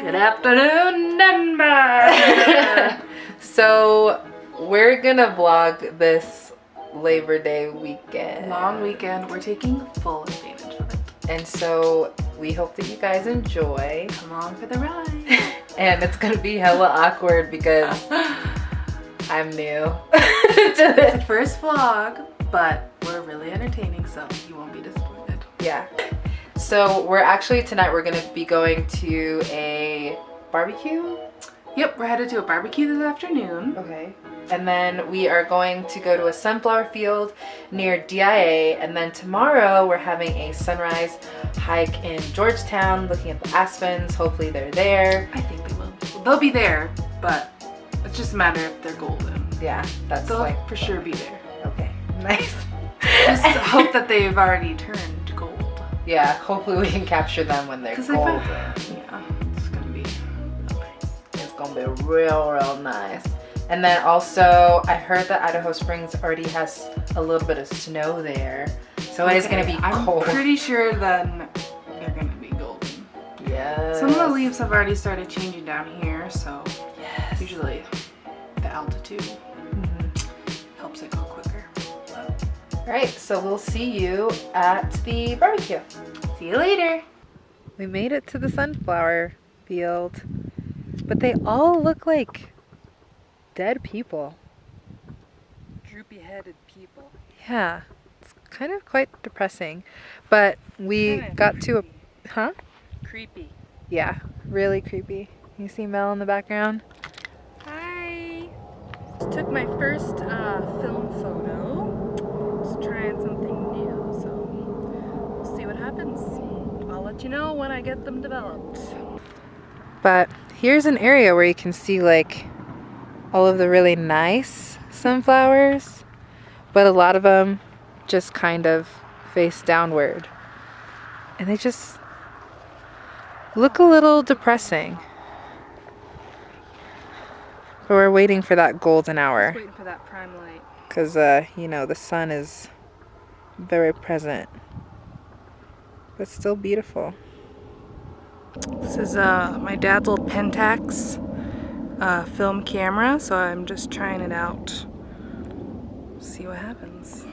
Good afternoon, Denver. so we're gonna vlog this Labor Day weekend. Long weekend. We're taking full advantage of it. And so we hope that you guys enjoy. Come on for the ride. and it's gonna be hella awkward because I'm new to this. First vlog, but we're really entertaining, so you won't be disappointed. Yeah. So we're actually tonight we're gonna be going to a barbecue. Yep, we're headed to a barbecue this afternoon. Okay. And then we are going to go to a sunflower field near DIA. And then tomorrow we're having a sunrise hike in Georgetown looking at the aspens. Hopefully they're there. I think they will. They'll be there, but it's just a matter if they're golden. Yeah, that's They'll like for sure be there. Okay, nice. just hope that they've already turned yeah, hopefully we can capture them when they're cold. yeah, it's gonna be It's gonna be real, real nice. And then also, I heard that Idaho Springs already has a little bit of snow there. So okay, it is gonna be cold. I'm pretty sure then they're gonna be golden. Yeah. Some of the leaves have already started changing down here, so yes. usually the altitude mm -hmm. helps it go right, so we'll see you at the barbecue. See you later. We made it to the sunflower field, but they all look like dead people. Droopy-headed people. Yeah, it's kind of quite depressing, but we got to a, huh? Creepy. Yeah, really creepy. You see Mel in the background? Hi. Just took my first uh, film photo trying something new, so we'll see what happens. I'll let you know when I get them developed. But here's an area where you can see like all of the really nice sunflowers, but a lot of them just kind of face downward. And they just look a little depressing. But we're waiting for that golden hour. waiting for that prime light because uh, you know the sun is very present but still beautiful. This is uh, my dad's old Pentax uh, film camera so I'm just trying it out. See what happens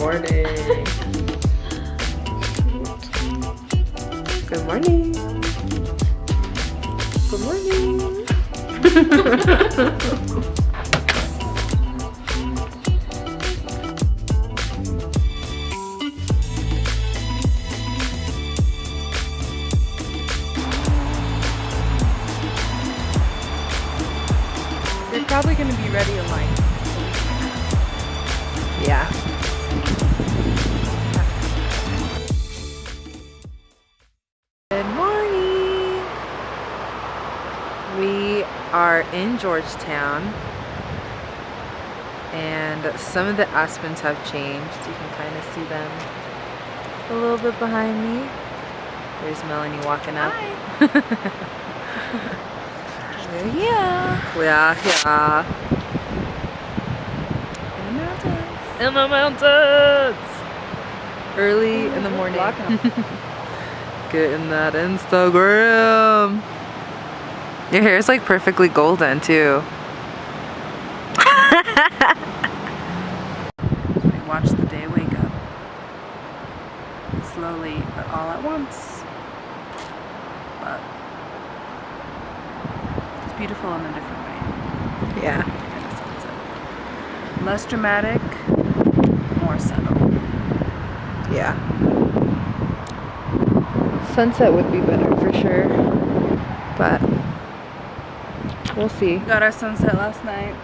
morning. Good morning. Good morning. They're probably going to be ready in like are in Georgetown and some of the aspens have changed. You can kind of see them a little bit behind me. There's Melanie walking up. yeah. Yeah, yeah. In the mountains. In the mountains. Early in the morning. Getting that Instagram. Your hair is like perfectly golden too. we watch the day wake up. Slowly, but all at once. But it's beautiful in a different way. Yeah. Less dramatic, more subtle. Yeah. Sunset would be better for sure. But we'll see. Got our sunset last night.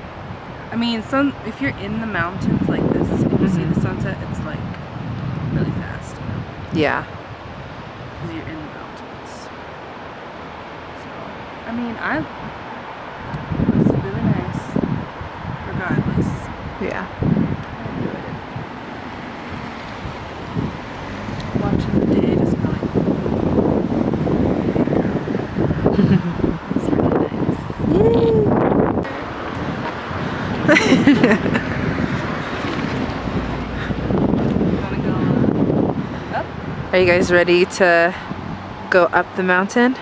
I mean, sun. If you're in the mountains like this and you see the mm-hmm. sunset, it's like really fast. Yeah. Because you're in the mountains. So, I mean, I. It's really nice. Regardless. Yeah. I enjoyed it. Watching the day just go like. it's really nice. Wanna go uh, up? Are you guys ready to go up the mountain?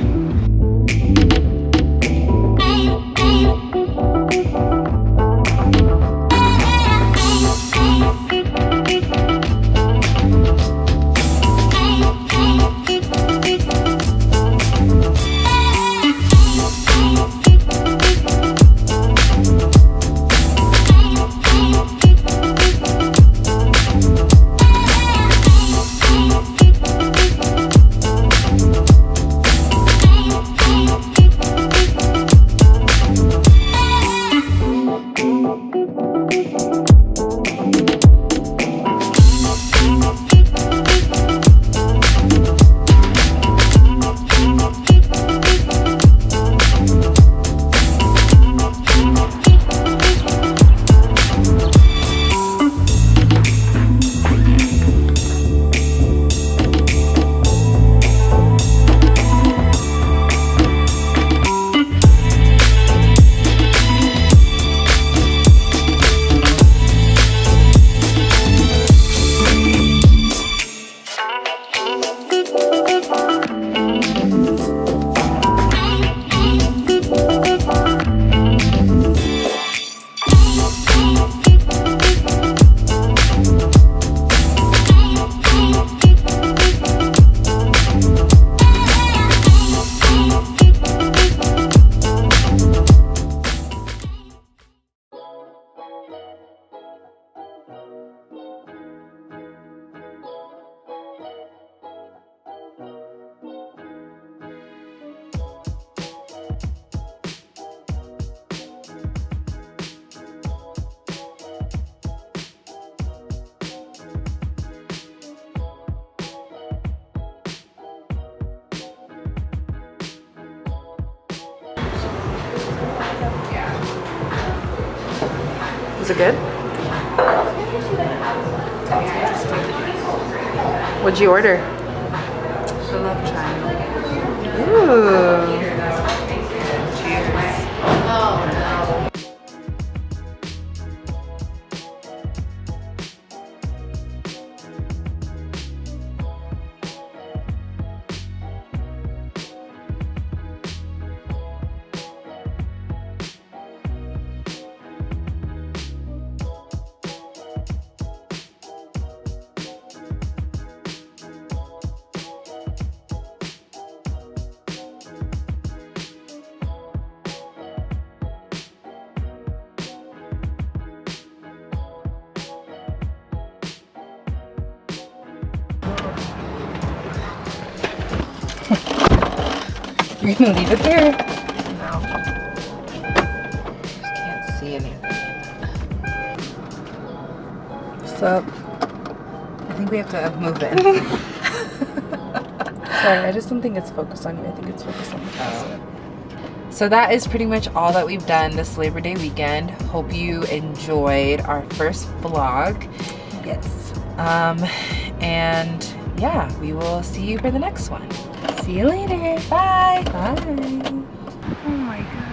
I'm Was it good? What'd you order? I love. Ooh. You're gonna leave it there? No. Just can't see anything. So, I think we have to move in. sorry, I just don't think it's focused on you. I think it's focused on the positive. So that is pretty much all that we've done this Labor Day weekend. Hope you enjoyed our first vlog. Yes. Um, and yeah, we will see you for the next one. See you later. Bye. Bye. Oh my god.